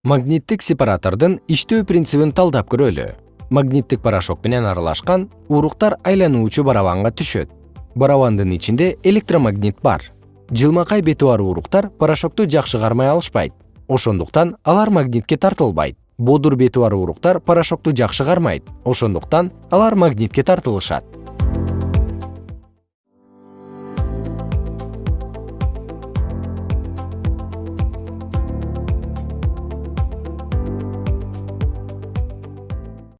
магниттик сепаратордун иштөө принцибин талдап көрөлү. Магниттик порошок менен аралашкан уруктар айлануучу барабанга түшөт. Барабандын ичинде электромагнит бар. Жылмакай бети бар уруктар порошокту жакшы кармай алышпайт. Ошондуктан алар магнитке тартылбайт. Бодур бети бар уруктар порошокту жакшы кармайт. Ошондуктан алар магнитке тартылышат.